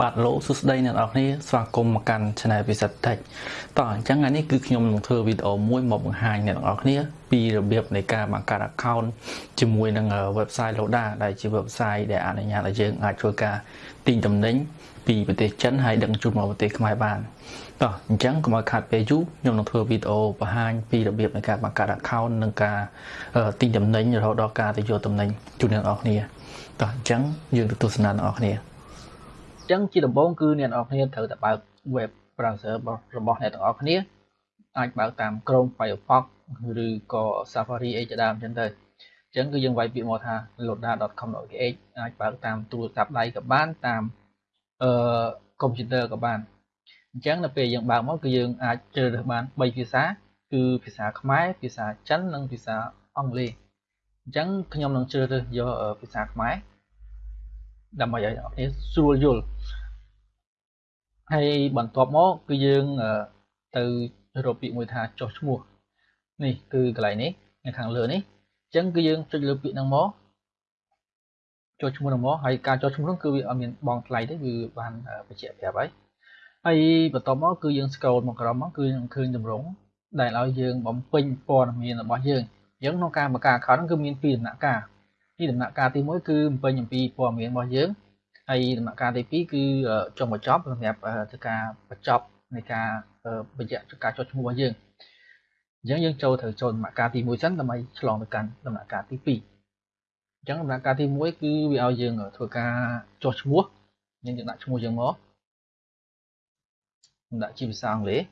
បាទលោកសួស្តីអ្នកនរគ្នាស្វាគមន៍មកកាន់ Channel Visit Tech តោះអញ្ចឹងថ្ងៃនេះគឺខ្ញុំនឹងធ្វើវីដេអូមួយមកបង្ហាញអ្នកនរគ្នាពីរបៀបនៃការបង្កើត account ជាមួយនឹង website Loda ដែលជា website ដែលអនុញ្ញាតឲ្យយើងអាចធ្វើការទិញទំនិញពីប្រទេសចិនហើយដឹកជញ្ជូនមកប្រទេសខ្មែរបានតោះអញ្ចឹងកុំឲ្យខាតពេលយូរខ្ញុំនឹងធ្វើវីដេអូបង្ហាញពីរបៀបនៃការបង្កើត account និងការទិញទំនិញរហូតដល់ការទៅយកទំនិញជូនអ្នកនរគ្នាតោះអញ្ចឹងយើងទៅទស្សនាអ្នកនរគ្នាអញ្ចឹងជាដំបូងគឺអ្នកនរគ្នាត្រូវតែបើក web browser របស់អ្នកទាំងអស់គ្នាអាចបើកតាម Chrome Firefox ឬក៏ Safari អីជាដើមអញ្ចឹងទៅអញ្ចឹងគឺយើងវាយពាក្យមកថា loda.com.kh អាចបើកតាមទូរស័ព្ទដៃក៏បានតាមអឺកុំព្យូទ័រក៏បានអញ្ចឹងនៅពេលយើងបើកមកគឺយើងអាចជ្រើសរើសបាន3ភាសាគឺភាសាខ្មែរភាសាចិននិងភាសាអង់គ្លេសអញ្ចឹងខ្ញុំនឹងជ្រើសរើសយកភាសាខ្មែរ ដើម្បីឲ្យអ្នកនរស្រួលយល់ហើយបន្ទាប់មកគឺយើងទៅរកពាក្យមួយថាចុះឈ្មោះនេះគឺកន្លែងនេះនៅខាងលើនេះអញ្ចឹងគឺយើងចុចលើពាក្យហ្នឹងមកចុះឈ្មោះហ្នឹងមកហើយការចុះឈ្មោះហ្នឹងគឺវាអត់មានបងថ្លៃទេគឺបានបញ្ជាក់ប្រាប់ហើយហើយបន្ទាប់មកគឺយើង scroll មកក្រោមមកគឺនឹងឃើញតម្រងដែលឲ្យយើងបំពេញព័ត៌មានរបស់យើងអញ្ចឹងក្នុងការបង្កើត account ហ្នឹងគឺមានពីរដំណាក់កាល ទីដំណាក់កាលទី1គឺបំពេញអំពីព័ត៌មានរបស់យើងហើយដំណាក់កាលទី2គឺចុងបញ្ចប់សម្រាប់ធ្វើការបញ្ចប់នៃការបញ្ជាក់ការចុះឈ្មោះរបស់យើងអញ្ចឹងយើងចូលត្រូវចូលដំណាក់កាលទី1សិនដើម្បីឆ្លងទៅកាន់ដំណាក់កាលទី2អញ្ចឹងដំណាក់កាលទី1គឺវាឲ្យយើងធ្វើការចុះឈ្មោះយើងយើងដាក់ឈ្មោះយើងមកដាក់ជាភាសាអង់គ្លេស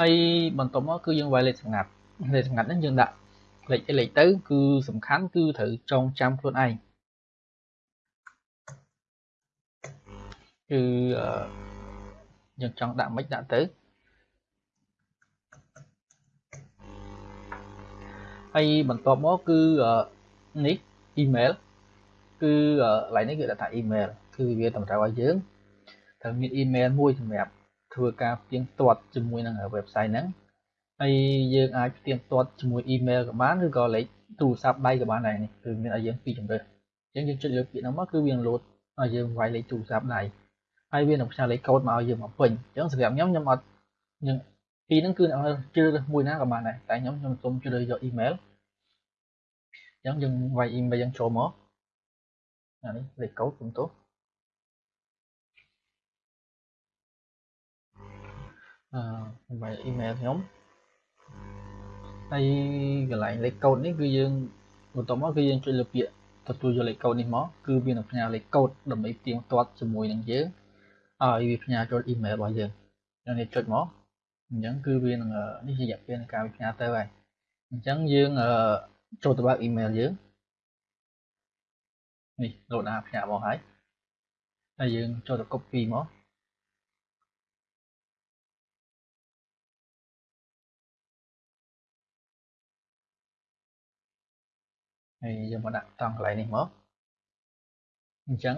ហើយបន្ទាប់មកគឺយើងវាយលេខសម្ងាត់ លេខសម្ងាត់ហ្នឹងយើងដាក់លេខអីលេខទៅ គឺសំខាន់គឺត្រូវចងចាំខ្លួនឯងគឺយើងចង់ដាក់មិនដាក់ទៅហើយបន្ទាប់មកគឺនេះ email គឺកន្លែងនេះគឺដាក់ថា email គឺវាតម្រូវឲ្យយើងត្រូវមាន email មួយសម្រាប់ធ្វើការផ្ទៀងផ្ទាត់ជាមួយនឹង website ហ្នឹង ហើយយើងអាចផ្ទៀងផ្ទាត់ជាមួយ email ក៏បានឬក៏លេខទូរស័ព្ទដៃក៏បានដែរនេះគឺមានឲ្យយើងពីរជម្រើសអញ្ចឹងយើងចុចលើពាក្យហ្នឹងមកគឺវានឹងលោតឲ្យយើងវាយលេខទូរស័ព្ទដៃហើយវានឹងផ្សាយលេខកូដមកឲ្យយើងមកពេញអញ្ចឹងសម្រាប់ខ្ញុំខ្ញុំអត់ខ្ញុំពីរហ្នឹងគឺជ្រើសរើសមួយណាក៏បានដែរតែខ្ញុំខ្ញុំសូមជ្រើសយក email អញ្ចឹងយើងវាយ email យើងចូលមកអានេះលេខកូដខ្ញុំទោះអឺវាយ email ខ្ញុំ ហើយកន្លែងលេខកូដនេះគឺយើងបន្ទាប់មកគឺយើងចុចលើពាក្យទទួលយកលេខកូដនេះមកគឺវានឹងផ្ញើលេខកូដដើម្បីផ្ទៀងផ្ទាត់ជាមួយនឹងយើងឲ្យវាផ្ញើចូលអ៊ីមែលរបស់យើងយើងនេះចុចមកអញ្ចឹងគឺវានឹងនេះជារយៈពេលនៃការផ្ញើទៅហើយអញ្ចឹងយើងចូលទៅបើកអ៊ីមែលយើងនេះលោតអាផ្ញើមកហើយហើយយើងចូលទៅ copy មក ហើយយើងមកដាក់ត្រង់កន្លែងនេះមកអញ្ចឹង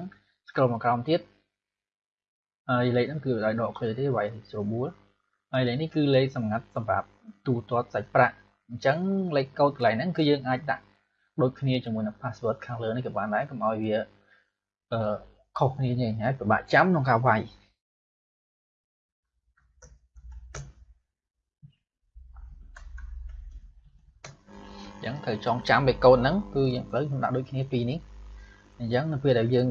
scroll មកក្រោមទៀតហើយលេខហ្នឹងគឺឲ្យដកឃើញទេវាយស្រួលបួលហើយលេខនេះគឺលេខសម្ងាត់សម្រាប់ទូទាត់សាច់ប្រាក់អញ្ចឹងលេខកូដកន្លែងហ្នឹងគឺយើងអាចដាក់ដូចគ្នាជាមួយនឹង password ខាងលើនេះក៏បានដែរកុំឲ្យវាអឺខុសគ្នាយ៉ាងហើយពិបាកចាំក្នុងការវាយ អញ្ចឹងត្រូវចងចាំបេកូនហ្នឹងគឺយើងត្រូវខ្ញុំដាក់ដូចគ្នាពីរនេះអញ្ចឹងនៅពេលដែលយើង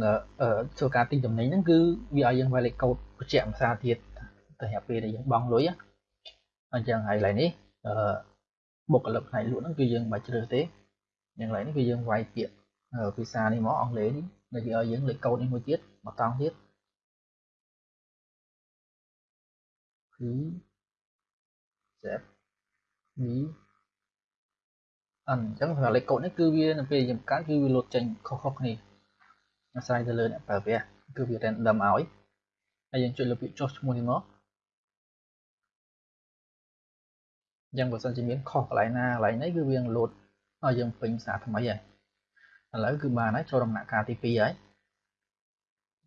ធ្វើការទិញតំណែងហ្នឹងគឺវាឲ្យយើងវាយលេខកូដបញ្ជាក់ភាសាទៀតទៅរយៈពេលដែលយើងបង់លុយអញ្ចឹងហើយកន្លែងនេះអឺបុគ្គលិកផ្នែកលក់ហ្នឹងគឺយើងមិនបាច់ជ្រើសទេយ៉ាងកន្លែងនេះគឺយើងវាយពាក្យភាសានេះមកអង់គ្លេសនេះដែលវាឲ្យយើងលេខកូដនេះមួយទៀតមកតង់ទៀតគឺ set នេះ អញ្ចឹងសម្រាប់លេខកូដនេះគឺវានៅពេលយើងបង្កើតគឺវាលោតចេញខុសៗគ្នាអាស្រ័យទៅលើអ្នកប្រើប្រាស់គឺវា random ឲ្យហើយយើងចុចលើពាក្យចុះឈ្មោះនេះមកអញ្ចឹងបើសិនជាមានខុសកន្លែងណាកន្លែងនេះគឺវាលោតឲ្យយើងពេញភាសាថ្មីហើយឥឡូវគឺបានហើយចូលដំណាក់កាលទី2ហើយ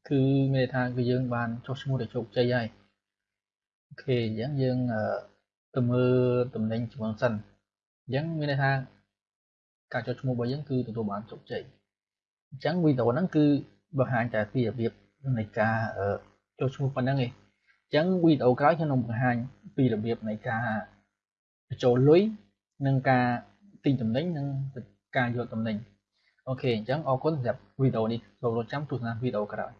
គឺមានន័យថាគឺយើងបានចុះឈ្មោះទៅជោគជ័យហើយOK អញ្ចឹងយើងទៅមើលទំនិញជាមួយសិនអញ្ចឹងមានន័យថា ការចុះឈ្មោះរបស់យើងគឺទទួលបានជោគជ័យអញ្ចឹងវីដេអូហ្នឹងគឺបង្ហាញតែពីរបៀបនៃការចូលឈ្មោះប៉ុណ្ណឹងឯងអញ្ចឹងវីដេអូក្រោយខ្ញុំនឹងបង្ហាញពីរបៀបនៃការបញ្ចូលលុយនិងការទិញទំនិញនិងការយកទំនិញ OK អញ្ចឹងអរគុណសម្រាប់វីដេអូនេះសូមរងចាំទស្សនាវីដេអូក្រោយ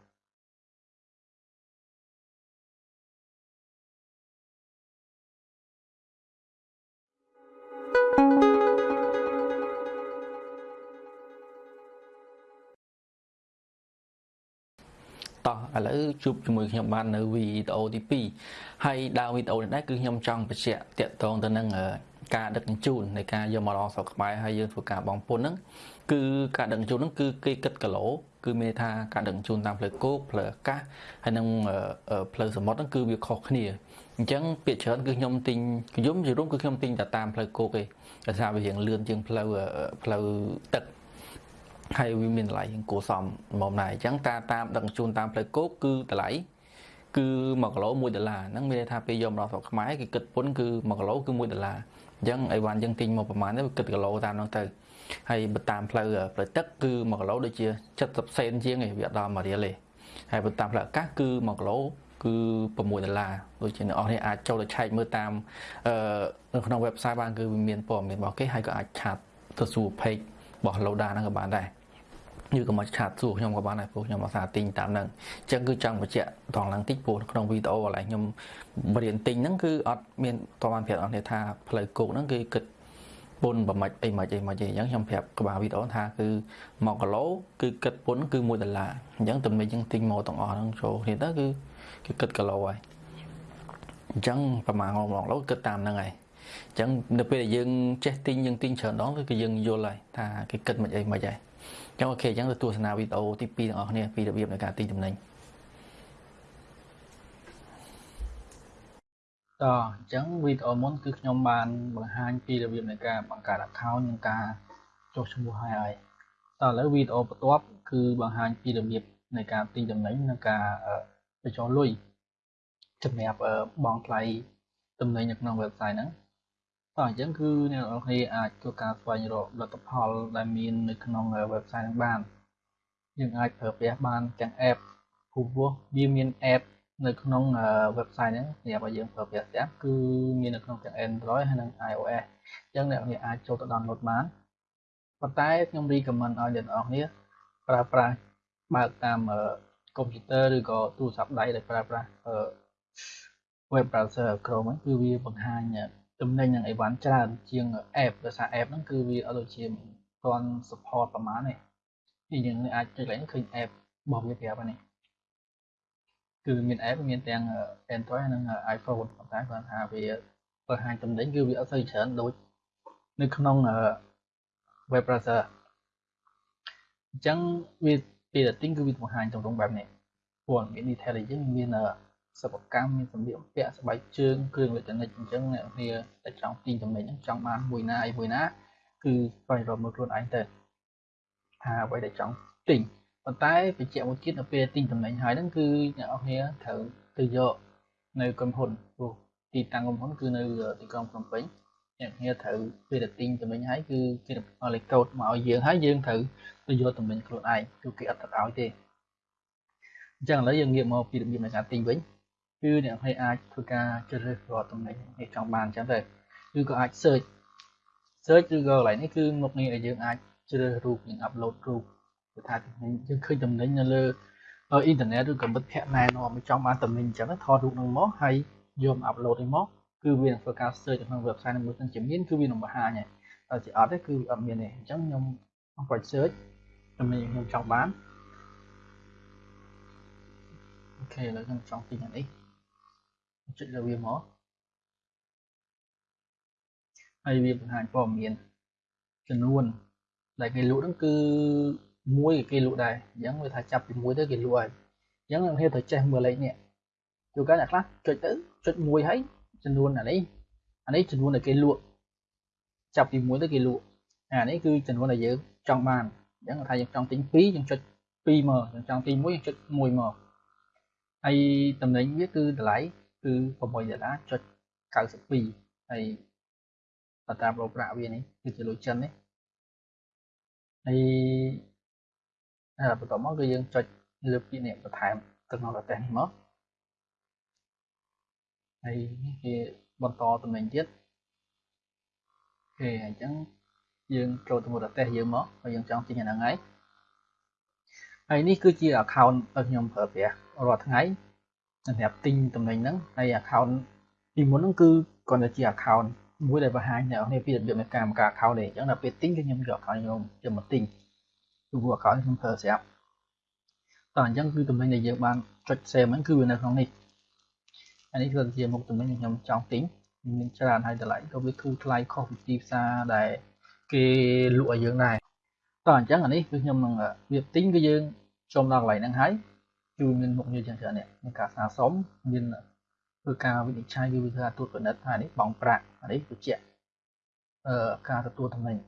តោះឥឡូវជួបជាមួយខ្ញុំបាននៅវីដេអូទី2ហើយដើមវីដេអូនេះដែរគឺខ្ញុំចង់បញ្ជាក់តាក់ទងទៅនឹងការដឹកជញ្ជូននៃការយកមកដល់ស្រុកខ្មែរហើយយើងធ្វើការបងពុនហ្នឹងគឺការដឹកជញ្ជូនហ្នឹងគឺគេគិតគីឡូគឺមានថាការដឹកជញ្ជូនតាមផ្លូវគោកផ្លូវអាកាសហើយនិងផ្លូវសមុទ្រហ្នឹងគឺវាខុសគ្នាអញ្ចឹងពាក្យច្រើនគឺខ្ញុំទិញខ្ញុំជារួមគឺខ្ញុំទិញតែតាមផ្លូវគោកទេដោយសារវារៀងលឿនជាងផ្លូវផ្លូវទឹក ហើយវាមានតម្លៃគួរសមមកដែរអញ្ចឹងតាតាមដឹកជញ្ជូនតាមផ្លូវគោកគឺតម្លៃគឺ1គីឡូ1ដុល្លារហ្នឹងមានន័យថាពេលយកមកដល់ស្រុកខ្មែរគេគិតពន្ធគឺ1គីឡូគឺ1ដុល្លារអញ្ចឹងអីវ៉ាន់យើងទិញមកប្រហែលទៅគិតគីឡូតាមនោះទៅហើយបើតាមផ្លូវផ្លូវទឹកគឺ1គីឡូដូចជា70សេនជាងឯងវាអត់ដល់1រៀលទេហើយបើតាមផ្លូវអាកាសគឺ1គីឡូគឺ6ដុល្លារដូចជាអ្នកនរនេះអាចចូលទៅឆែកមើលតាមអឺនៅក្នុង website បានគឺវាមានព័ត៌មានរបស់គេហើយក៏អាចឆាតទៅសួរ page របស់ Loda ហ្នឹងក៏បានដែរ ឬក៏មកឆាតសួរខ្ញុំក៏បានដែរព្រោះខ្ញុំអាសាទិញតាមហ្នឹងអញ្ចឹងគឺចង់បញ្ជាក់ត្រង់ឡើងតិចព្រោះក្នុងវីដេអូកន្លែងខ្ញុំរៀនទិញហ្នឹងគឺអត់មានតបានប្រាប់អស់គ្នាថាផ្លូវគោកហ្នឹងគឺគិតពុនប្រមាច់អីមិនអីមិនអីអញ្ចឹងខ្ញុំប្រាប់ក្បាលវីដេអូថាគឺ1គីឡូគឺគិតពុនគឺ1ដុល្លារអញ្ចឹងទំនិញយើងទិញមកទាំងអស់ហ្នឹងចូលគ្នាទៅគឺគឺគិតគីឡូហើយអញ្ចឹងប្រហែល1គីឡូគិតតាមហ្នឹងហើយអញ្ចឹងនៅពេលដែលយើងចេះទិញយើងទិញច្រើនដងគឺយើងយល់ហើយថាគេគិតមិនអីមិនហើយ ចឹងអូខេអញ្ចឹងទៅទស្សនាវីដេអូទី2ទាំងអស់គ្នាពីរបៀបនៃការទិញតំណែងតអញ្ចឹងវីដេអូមុនគឺខ្ញុំបានបង្ហាញពីរបៀបនៃការបង្កើត account និងការចុះឈ្មោះឲ្យហើយតឥឡូវវីដេអូបន្ទាប់គឺបង្ហាញពីរបៀបនៃការទិញតំណែងនិងការបញ្ចូលលុយសម្រាប់បង់ថ្លៃតំណែងនៅក្នុង website ហ្នឹងតោះ អញ្ចឹងគឺអ្នកនរគ្នាអាចធ្វើការស្វែងរកលទ្ធផលដែលមាននៅក្នុង website ហ្នឹងបានយើងអាចប្រើប្រាស់បានទាំង app ព្រោះវាមាន app នៅក្នុង website ហ្នឹងសម្រាប់ឲ្យយើងប្រើប្រាស់ទាំងគឺមាននៅក្នុងទាំង Android ហើយនិង iOS អញ្ចឹងអ្នកនរគ្នាអាចចូលទៅ download បានប៉ុន្តែខ្ញុំ recommend ឲ្យអ្នកនរគ្នាប្រើប្រាស់បើកតាមកុំព្យូទ័រឬក៏ទូរស័ព្ទដៃដែលប្រើប្រាស់ web browser Chrome ហ្នឹងគឺវាបង្ហាញ ទំនិញនឹងអីវ៉ាន់ច្រើនជាង app ដោយសារ app ហ្នឹងគឺវាអត់ដូចជាមិនទាន់ support ប្រហែលទេពីយើងអាចចុចឡើងឃើញ app របស់វាប្រាប់ហ្នឹងគឺមាន app មានទាំង Android និង iPhone ប៉ុន្តែគាត់ថាវាបង្ហាញទំនិញគឺវាអត់សូវច្រើនដូចនៅក្នុង web browser អញ្ចឹងវាពេលតែទិញគឺវាបង្ហាញទម្រង់បែបនេះព្រោះមាន detail អីចឹងមាន សិប្បកម្មមានសម្លៀកបំពាក់ស្បែកជើងគ្រឿងអេឡិចត្រូនិកអញ្ចឹងអ្នកគ្នាតែចង់ទិញចំណេញចង់បានមួយណាអីមួយណា គឺស្វែងរកមើលខ្លួនឯងទៅថាអ្វីដែលចង់ទិញប៉ុន្តែបញ្ជាក់មួយទៀតនៅពេលទិញចំណេញហើយហ្នឹងគឺអ្នកនរគ្នាត្រូវទៅយកនៅក្រុមហ៊ុនព្រោះទីតាំងក្រុមហ៊ុនគឺនៅទីក្រុងភ្នំពេញអ្នកគ្នាត្រូវពេលដែលទិញចំណេញហើយគឺគេឲ្យលេខកូដមកឲ្យយើងហើយយើងត្រូវទៅយកចំណេញខ្លួនឯងគឺគេអត់ទៅឲ្យទេអញ្ចឹងឥឡូវយើងងាកមកពីរបៀបនៃការទិញវិញ គឺអ្នកភ័យអាចធ្វើការជ្រើសរើសរាល់តំណែងនេះចង់បានអញ្ចឹងទៅឬក៏អាច search search ឬក៏កន្លែងនេះគឺមុខងារដែលយើងអាចជ្រើសរូបនិង upload រូបគឺថាយើងឃើញតំណែងនៅលើអ៊ីនធឺណិតឬក៏មិត្តភ័ក្តិណែនាំឲ្យចង់បានតំណែងអញ្ចឹងថតរូបនឹងមកហើយយកមក upload នេះមកគឺវានឹងធ្វើការ search នៅក្នុង website នឹងមួយទាំងជាមានគឺវានឹងបង្ហាញហើយតែជាអត់ទេគឺអត់មានទេអញ្ចឹងខ្ញុំអង្គុយ search តំណែងខ្ញុំចង់បានអូខេឥឡូវខ្ញុំចង់ទិញអានេះ ចុចលើវាមកហើយវាបង្ហាញព័ត៌មានចំនួនដែលគេលក់ហ្នឹងគឺមួយគេលក់ដែរអញ្ចឹងវាថាចាប់ពីមួយទៅគេលក់ហើយអញ្ចឹងយើងត្រូវចេះមើលលេខនេះជួនកាលអ្នកខ្លះចុចទៅចុចមួយហើយចំនួនអានេះអានេះចំនួនដែលគេលក់ចាប់ពីមួយទៅគេលក់អានេះគឺចំនួនដែលយើងចង់បានអញ្ចឹងថាយើងចង់ទិញ2យើងចុច2មកយើងចង់ទិញ1យើងចុច1មកហើយតំណែងវាគឺតម្លៃ គឺ6ដុល្លារចុច92ហើយតាមប្រូប្រាក់វានេះគឺជាលុយចិននេះហើយហើយបន្ទាប់មកគឺយើងចុចលើពាក្យនេះបន្ថែមទៅក្នុងប្រទេសនេះមកហើយនេះគេបន្តតំណែងទៀតអូខេអញ្ចឹងយើងចូលទៅប្រទេសយើងមកហើយយើងចង់ទិញអាហ្នឹងហើយហើយនេះគឺជា account ដែលខ្ញុំប្រើប្រាស់រាល់ថ្ងៃ សម្រាប់ទិញតំណែងហ្នឹងហើយ account ពីមុនហ្នឹងគឺគ្រាន់តែជា account មួយដែលបង្ហាញអ្នកនរពីរបៀបនៃការបង្កើត account ទេអញ្ចឹងដល់ពេលទិញគឺខ្ញុំយក account ខ្ញុំយកមកទិញគឺ account ខ្ញុំប្រើស្រាប់តោះអញ្ចឹងគឺតំណែងដែលយើងបានចុច save ហ្នឹងគឺវានៅក្នុងនេះអានេះគឺជាមុខតំណែងដែលខ្ញុំចង់ទិញមានច្រើនហើយតម្លៃក៏វាធូរថ្លៃខុសពីទីផ្សារដែលគេលក់ឲ្យយើងដែរតោះអញ្ចឹងអានេះគឺខ្ញុំនឹងវាទិញគឺយើងចូលដល់កន្លែងហ្នឹងហើយ គឺមានមុខងារចឹងច្រើននេះមានការស្នើសុំមានធ្វើការវិនិច្ឆ័យគឺវាធ្វើត្រួតពិនិត្យថានេះបងប្រាក់អានេះបញ្ជាក់អឺការទទួលតំណែង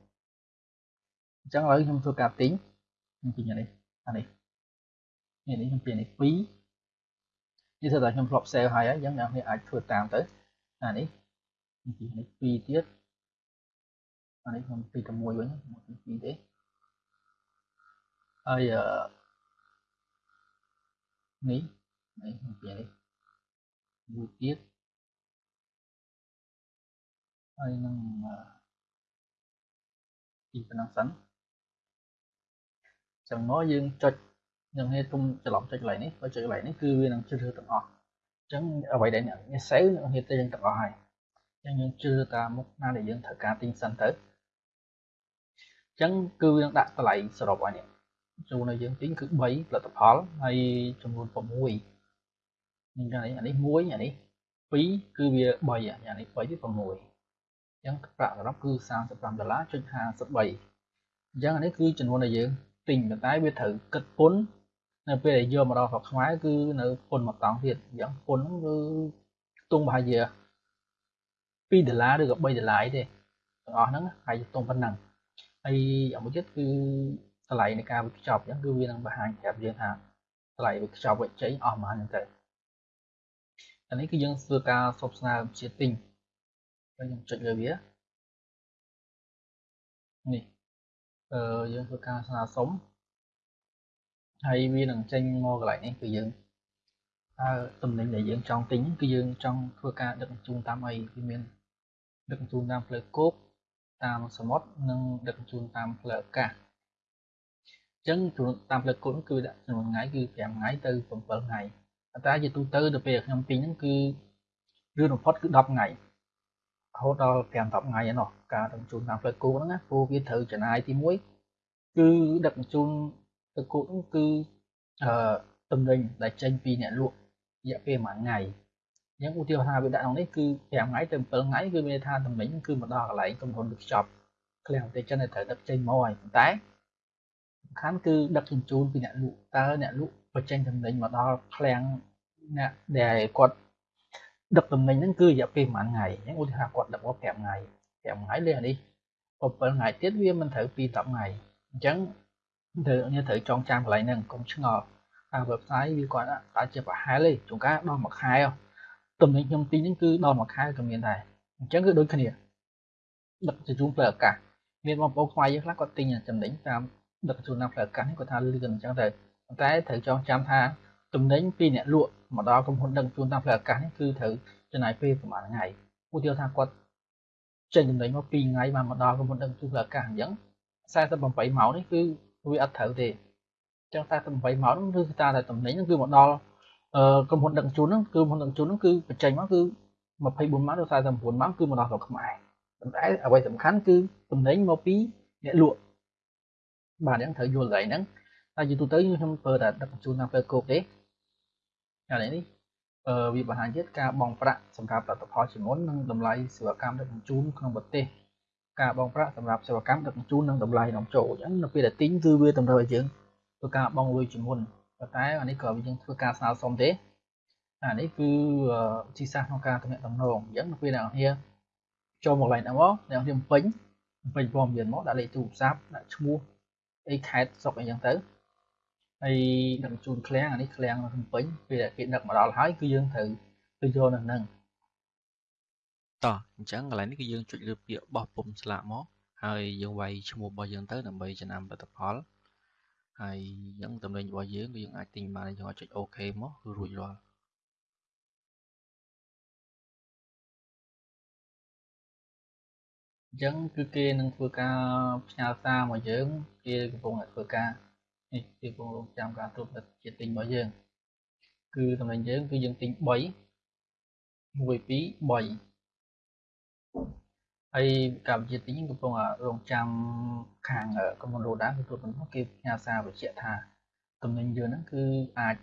អញ្ចឹងឥឡូវខ្ញុំធ្វើការទិញខ្ញុំទិញអានេះអានេះនេះនេះខ្ញុំទិញនេះ2នេះថាខ្ញុំធ្លាប់ sale ហើយអញ្ចឹងអ្នកនេះអាចធ្វើតាមទៅអានេះនេះនេះ2ទៀតអានេះខ្ញុំពីតែមួយវិញមកពី2ទេហើយអឺ នេះនេះខ្ញុំពីនេះមួយទៀតហើយនឹងពីប៉ុណ្ណឹងសិនចឹងមកយើងចុចយើងហេតុគុំច្រឡំចុចកន្លែងនេះបើចុចកន្លែងនេះគឺវានឹងជ្រើសរើសទាំងអស់អញ្ចឹងអ្វីដែលអ្នកនេះសេវអ្នកនេះទៅយើងទាំងអស់ហើយអញ្ចឹងយើងជ្រើសតាមមុខណាដែលយើងត្រូវការទិញសិនទៅអញ្ចឹងគឺវានឹងដាក់តម្លៃសរុបឲ្យនេះ ចូលនៅយើងទិញគឺ3ផលិតផលហើយចំនួន6អញ្ចឹងអានេះ1អានេះ2គឺវា3អានេះ3វា6អញ្ចឹងប្រាក់សរុបគឺ35ដុល្លារចុច53អញ្ចឹងអានេះគឺចំនួនដែលយើងទិញប៉ុន្តែវាត្រូវគិតពន្ធនៅពេលដែលយកមកដល់ស្រុកខ្មែរគឺនៅពន្ធមួយតង់ទៀតអញ្ចឹងពន្ធហ្នឹងគឺខ្ទង់ប្រហែលជា2ដុល្លារឬក៏3ដុល្លារទេទាំងអស់ហ្នឹងហើយខ្ទង់ប៉ុណ្ណឹងហើយយ៉ាងមួយទៀតគឺ តម្លៃនៃការវិខ្ចប់អញ្ចឹងគឺវានឹងបង្ហាញប្រាប់យើងថាតម្លៃវិខ្ចប់វិជ័យអស់ប៉ុន្មានហ្នឹងទៅអានេះគឺយើងធ្វើការសបស្នើជាទិញហើយខ្ញុំចុចលើវានេះអឺយើងធ្វើការស្នើសុំហើយវានឹងចេញមកកន្លែងនេះគឺយើងតើតំណែងដែលយើងចង់ទិញគឺយើងចង់ធ្វើការដឹកជញ្ជូនតាមអីវាមានដឹកជញ្ជូនតាមផ្លូវគោកតាមសមុទ្រនិងដឹកជញ្ជូនតាមផ្លូវអាកាស អញ្ចឹងតាមផ្លូវគោកគឺដាក់ចំនួនថ្ងៃគឺ5ថ្ងៃទៅ7ថ្ងៃតែជាទូទៅទៅពេលខ្ញុំទិញហ្នឹងគឺរឿនបំផុតគឺ10ថ្ងៃរហូតដល់5 10ថ្ងៃឯណោះការដឹកជញ្ជូនតាមផ្លូវគោកហ្នឹងណាព្រោះវាត្រូវចំណាយទី1គឺដឹកជញ្ជូនទៅគោកហ្នឹងគឺអឺតំណែងដែលចេញពីអ្នកលក់រយៈពេល1ថ្ងៃអញ្ចឹងឧទាហរណ៍ថាវាដាក់ក្នុងនេះគឺ5ថ្ងៃទៅ7ថ្ងៃគឺមានថាតំណែងគឺមកដល់កន្លែងកំហុនវាខ្ចប់ឃ្លាំងប្រទេសចិនត្រូវដឹកចេញមកហើយប៉ុន្តែ សំខាន់គឺដឹកជញ្ជូនពីអ្នកលក់តើអ្នកលក់បញ្ចេញតំណែងមកដល់ឃ្លាំងអ្នកដែលគាត់ដឹកតំណែងហ្នឹងគឺរយៈពេលប្រហែលថ្ងៃអញ្ចឹងឧទាហរណ៍គាត់ដឹកមក5ថ្ងៃ5ថ្ងៃលេខនេះ7ថ្ងៃទៀតវាមិនត្រូវពី10ថ្ងៃអញ្ចឹងត្រូវអ្នកត្រូវចងចាំកន្លែងហ្នឹងកុំឆ្ងល់តាម website វាគាត់អាចជាប្រហែលទេជួនកាលដល់មួយខែតំណែងខ្ញុំទិញហ្នឹងគឺដល់មួយខែក៏មានដែរអញ្ចឹងគឺដូចគ្នាដឹកជញ្ជូនផ្លូវអាកាសមានបងប្អូនខ្មែរយើងខ្លះគាត់ទិញចំណេញតាម ដឹកជញ្ជូនតាមផ្លូវអាកាសនេះគាត់ថាលឿនអញ្ចឹងទៅប៉ុន្តែត្រូវចងចាំថាតំណែងពីអ្នកលក់មកដល់ក្រុមហ៊ុនដឹកជញ្ជូនតាមផ្លូវអាកាសនេះគឺត្រូវចំណាយពេលប្រហែលថ្ងៃឧទាហរណ៍ថាគាត់ចេញចំណេញមក2ថ្ងៃបានមកដល់ក្រុមហ៊ុនដឹកជញ្ជូនផ្លូវអាកាសអញ្ចឹង48ម៉ោងនេះគឺវាអត់ត្រូវទេអញ្ចឹង48ម៉ោងនោះគឺថាតែតំណែងហ្នឹងគឺមកដល់ក្រុមហ៊ុនដឹកជញ្ជូនហ្នឹងគឺក្រុមហ៊ុនដឹកជញ្ជូនហ្នឹងគឺបញ្ចេញមកគឺ24ម៉ោងដល់49ម៉ោងគឺមកដល់ស្រុកខ្មែរប៉ុន្តែអ្វីសំខាន់គឺតំណែងមកពីអ្នកលក់ បាទអញ្ចឹងត្រូវយល់កន្លែងហ្នឹងតែជាទូទៅខ្ញុំប្រើតែដឹកជញ្ជូនតាមផ្លូវគោកទេឥឡូវនេះអឺវាបង្ហាញទៀតការបង់ប្រាក់សម្រាប់ផលិតផលជាមុននិងតម្លៃសេវាកម្មដឹកជញ្ជូនក្នុងប្រទេសការបង់ប្រាក់សម្រាប់សេវាកម្មដឹកជញ្ជូននិងតម្លៃនាំចូលអញ្ចឹងនៅពេលដែលទិញគឺវាតម្រូវឲ្យយើងធ្វើការបង់លុយជាមុនប៉ុន្តែអានេះក៏យើងធ្វើការស្នើសុំទេអានេះគឺវិធីសាស្ត្រក្នុងការទំនាក់ទំនងអញ្ចឹងនៅពេលអ្នកនាងចូលមកកន្លែងហ្នឹងមកអ្នកនាងពេញពេញព័ត៌មានមកដាក់លេខទូរស័ព្ទដាក់ឈ្មោះ អីខេតស្រុកអីចឹងទៅហើយដឹកជូនឃ្លាំងអានេះឃ្លាំងនៅភ្នំពេញពេលដែលគេដឹកមកដល់ហើយគឺយើងត្រូវទៅយកនៅហ្នឹងតោះអញ្ចឹងកន្លែងនេះគឺយើងចុចលើពាក្យបោះពុំស្លាកមកហើយយើងវាយឈ្មោះរបស់យើងទៅដើម្បីចំណាំផលិតផលហើយអញ្ចឹងតំណែងរបស់យើងគឺយើងអាចទិញបានយើងអាចចុច OK មកគឺរួចរាល់ អញ្ចឹងគឺគេនឹងធ្វើការផ្ញើសារមកយើងគេកំពុងតែធ្វើការនេះគេកំពុងរងចាំការត្រួតពិនិត្យជាទិញរបស់យើងគឺតំណែងយើងគឺយើងទិញ3 1 2 3ហើយកម្ពុជាទិញកំពុងរងចាំខាងក្រុមហ៊ុនរ៉ូដាគឺត្រួតពិនិត្យគេផ្ញើសារបញ្ជាក់ថាតំណែងយើងហ្នឹងគឺអាច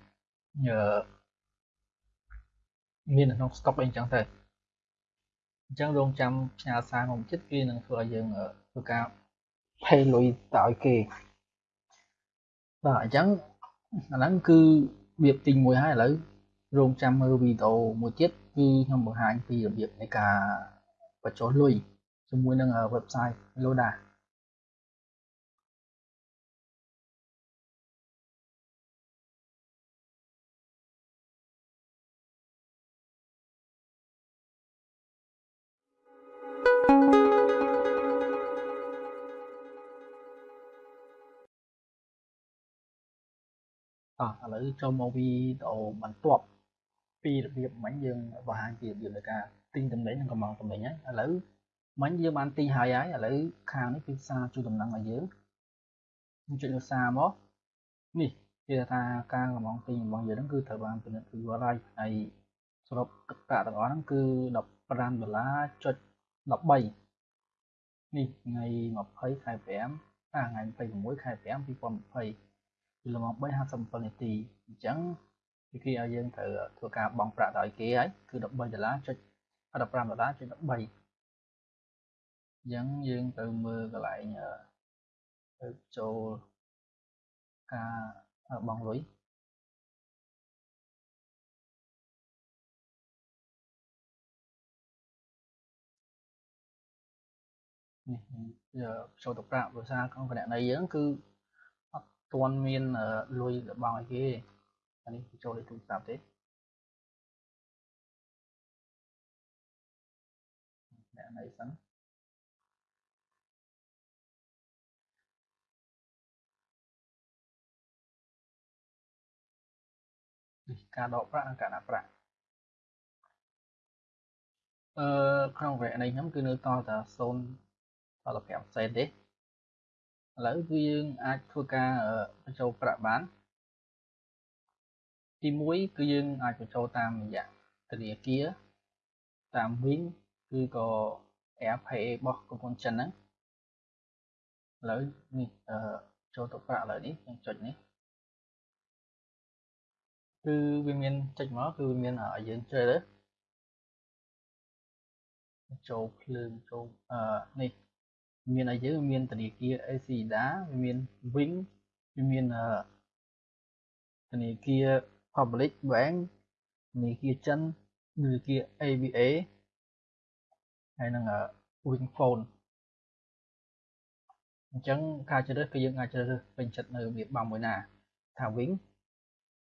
មាននៅក្នុង stock អីអញ្ចឹងទៅ អញ្ចឹងរងចាំផ្ញើសារមកចិត្តគេនឹងធ្វើឲ្យយើងធ្វើការ pay លុយទៅឲ្យគេបាទអញ្ចឹងអាហ្នឹងគឺវាទិញមួយហើយឥឡូវរងចាំមើលវីដេអូមួយទៀតគឺខ្ញុំបង្ហាញពីរបៀបនៃការបញ្ចូលលុយជាមួយនឹង website Loda អឥឡូវចូលមកវីដេអូបន្ទាប់ពីរបៀបមិញយើងបង្ហាញពីរបៀបនៃការទិញតំណែងនិងកំងតំណែងហើយឥឡូវមិញយើងបានទិញហើយហើយឥឡូវខាងនេះគឺសារជួយដំណឹងឲ្យយើងខ្ញុំចុចលើសារមកនេះគេថាការកំងទិញរបស់យើងហ្នឹងគឺត្រូវបានពិនិត្យពីរាល់ហើយហើយសរុបទឹកប្រាក់ទាំងអស់ហ្នឹងគឺ15ដុល្លារចុច13នេះថ្ងៃ20ខែ5អាថ្ងៃ26ខែ5 2020 ពីល្មម3:57នាទីអញ្ចឹងគេឲ្យយើងត្រូវធ្វើការបង់ប្រាក់ទៅឲ្យគេហើយគឺ13ដុល្លារចុច15ដុល្លារចុច13អញ្ចឹងយើងទៅមើលកន្លែងទៅចូលការបង់លុយនេះចូលទៅប្រាក់ភាសាក្នុងគណនីយើងគឺអត់ ទាន់មានលុយបង់ឲ្យគេអានេះចូលលេខទូរស័ព្ទទេអ្នកណៃសិនការដកប្រាក់និងការដាក់ប្រាក់អឺក្នុងវគ្គនេះខ្ញុំគឺនៅតតែ0ដល់5សេនទេ ឥឡូវគឺយើងអាចធ្វើការបញ្ចូលប្រាក់បានទី1គឺយើងអាចបញ្ចូលតាមរយៈធនាគារតាម Wing គឺក៏ AirPay របស់ក្រុមហ៊ុនចិនហ្នឹងឥឡូវនេះអឺចូលទៅប្រាក់ឥឡូវនេះខ្ញុំចុចនេះគឺវាមានចុចមកគឺវាមានឲ្យយើងជ្រើសរើសចូលភ្លើងចូលអឺនេះ មានឲ្យយើងមានធនាគារ Acida មាន Wing វាមានធនាគារ Public Bank ធនាគារចិនធនាគារ ABA ហើយនឹង Wing Phone អញ្ចឹងការជ្រើសរើសគឺយើងអាចជ្រើសរើសពេញចិត្តនៅរបៀបបំមួយណាថា Wing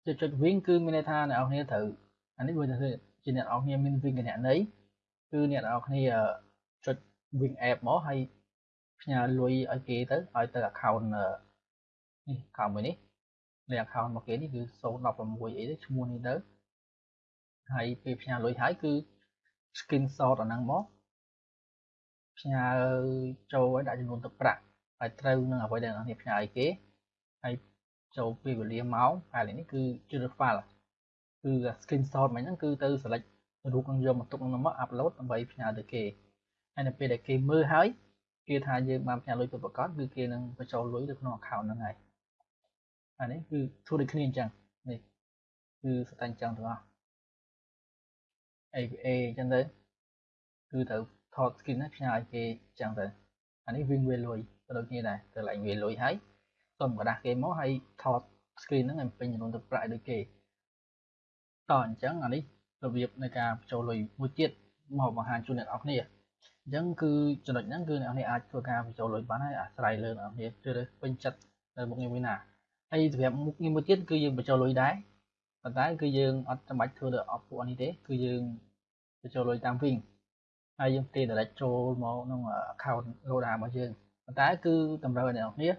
ចុចចុច Wing គឺមានន័យថាអ្នកនរគ្នាត្រូវអានេះវាទៅជាអ្នកនរគ្នាមាន Wing គណនីគឺអ្នកនរគ្នាចុច Wing app មកហើយ ផ្ញើលុយឲ្យគេទៅឲ្យទៅ account នេះ account មួយនេះលេខ account របស់គេនេះគឺ016អីទៅឈ្មោះនេះទៅហើយពេលផ្ញើលុយហើយគឺ screenshot អាហ្នឹងមកផ្ញើចូលឲ្យដាក់ចំនួនទឹកប្រាក់ហើយត្រូវនឹងអ្វីដែលអ្នកនេះផ្ញើឲ្យគេហើយចូលពេលវេលាម៉ោងហើយនេះគឺជ្រើស file គឺ screenshot មិញហ្នឹងគឺទៅ select រូបនឹងយកមកទុកនឹងមក upload ដើម្បីផ្ញើទៅគេហើយនៅពេលដែលគេមើលហើយ គេថាយើងបានផ្ញើលុយទៅប្រកាសគឺគេនឹងបញ្ចូលលុយទៅក្នុង account ហ្នឹងហើយអានេះគឺធ្វើដូចគ្នាអញ្ចឹងនេះគឺស្តែអញ្ចឹងទាំងអស់ APA អញ្ចឹងទៅគឺត្រូវថត screen ហ្នឹងផ្ញើឲ្យគេអញ្ចឹងទៅអានេះវិញវាលុយទៅដូចគ្នាដែរទៅឡើងវាលុយហើយសុំกระดาษគេមកហើយថត screen ហ្នឹងឲ្យពេញចំនួនទឹកប្រាក់ដូចគេតអញ្ចឹងអានេះរបៀបនៃការបញ្ចូលលុយមួយទៀតមកបង្ហាញជូនអ្នកនរគ្នា អញ្ចឹងគឺចំណុចហ្នឹងគឺអ្នកនរអាចធ្វើការបញ្ចូលលុយបានហើយអាស្រ័យលើអ្នកនរជ្រើសរើសពេញចិត្តនៅមុខងារមួយណាហើយសម្រាប់មុខងារមួយទៀតគឺយើងបញ្ចូលលុយដែរប៉ុន្តែគឺយើងអត់ចាំបាច់ធ្វើដោយអបពួកនេះទេគឺយើងបញ្ចូលលុយតាមវិញហើយយើងផ្ទេរ direct ចូលមកក្នុង account Roda របស់យើងប៉ុន្តែគឺតម្រូវឲ្យអ្នកនរ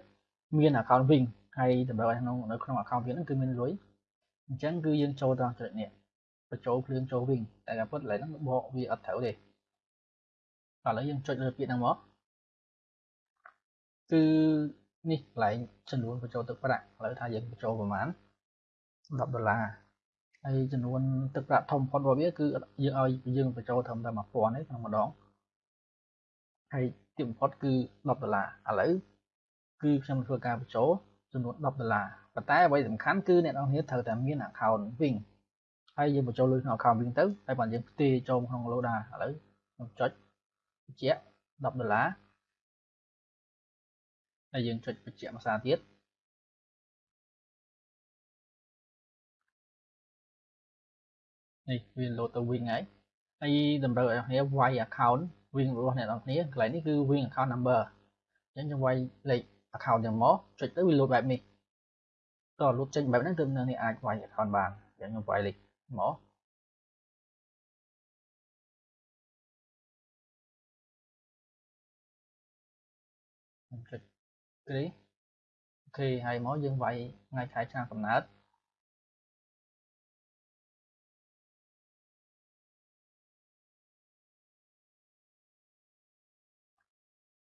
មាន account វិញហើយតម្រូវឲ្យក្នុងនៅក្នុង account វាហ្នឹងគឺមានលុយអញ្ចឹងគឺយើងចូលត្រង់ចំណុចនេះបញ្ចូលភ្លើងចូលវិញតែការពិតឥឡូវហ្នឹងបកវាអត់ត្រូវទេ ឥឡូវយើងចុចលើពាក្យហ្នឹងមកគឺនេះកន្លែងចំនួនបញ្ចូលទឹកប្រាក់ឥឡូវថាយើងបញ្ចូលប្រហែល10ដុល្លារហើយចំនួនទឹកប្រាក់ធំបំផុតរបស់វាគឺយើងឲ្យយើងបញ្ចូលត្រឹមតែ1000ទេក្នុងម្ដងហើយទីបំផុតគឺ10ដុល្លារឥឡូវគឺខ្ញុំធ្វើការបញ្ចូលចំនួន10ដុល្លារប៉ុន្តែអ្វីសំខាន់គឺអ្នកនរគ្នាត្រូវតែមាន account វិញហើយយើងបញ្ចូលលុយក្នុង account វិញទៅហើយបើយើងផ្ទេរចូលក្នុង Loda ឥឡូវខ្ញុំចុច បញ្ជាក់10ដុល្លារហើយយើងចុចបញ្ជាក់មួយសារទៀតនេះវាលោតទៅវិញហើយហើយតម្រូវឲ្យអ្នកគ្នាវាយ account វិញរបស់អ្នកនរគ្នាកន្លែងនេះគឺវិញ account number អញ្ចឹងយើងវាយលេខ account ទាំងមកចុចទៅវាលោតបែបនេះតោះលោតចេញបែបហ្នឹងទើបនៅនេះអាចវាយ account បានអញ្ចឹងខ្ញុំវាយលេខមក ខ្ញុំចុចគ្រីអូខេហើយមកយើងវាយថ្ងៃខែឆ្នាំកំណើត